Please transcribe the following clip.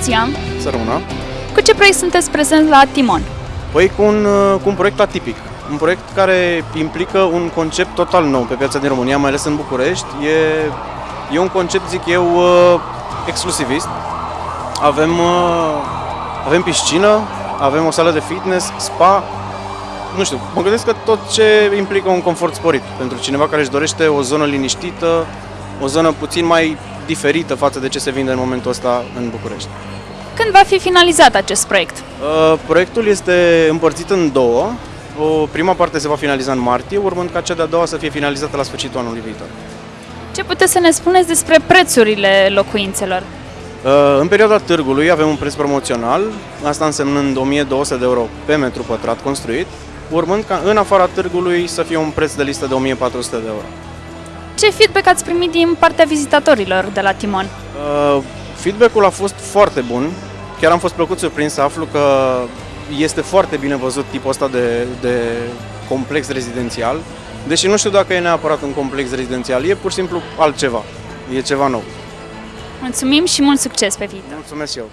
Lucian! Să rămână. Cu ce proiect sunteți prezenți la Timon? Păi cu un, uh, cu un proiect atipic. Un proiect care implică un concept total nou pe piața din România, mai ales în București. E, e un concept, zic eu, uh, exclusivist. Avem, uh, avem piscină, avem o sală de fitness, spa. Nu știu, mă gândesc că tot ce implică un confort sporit pentru cineva care își dorește o zonă liniștită, o zonă puțin mai diferită față de ce se vinde în momentul ăsta în București. Când va fi finalizat acest proiect? Uh, Proiectul este împărțit în două. O prima parte se va finaliza în martie, urmând ca cea de-a doua să fie finalizată la sfârșitul anului viitor. Ce puteți să ne spuneți despre prețurile locuințelor? Uh, În perioada târgului avem un preț promoțional, asta însemnând 1200 de euro pe metru pătrat construit, urmând ca în afara târgului să fie un preț de listă de 1400 de euro. Ce feedback ați primit din partea vizitatorilor de la Timon? Uh, Feedback-ul a fost foarte bun, chiar am fost plăcut surprins să aflu că este foarte bine văzut tipul ăsta de, de complex rezidențial, deși nu știu dacă e neapărat un complex rezidențial, e pur și simplu altceva, e ceva nou. Mulțumim și mult succes pe viitor! Mulțumesc și eu!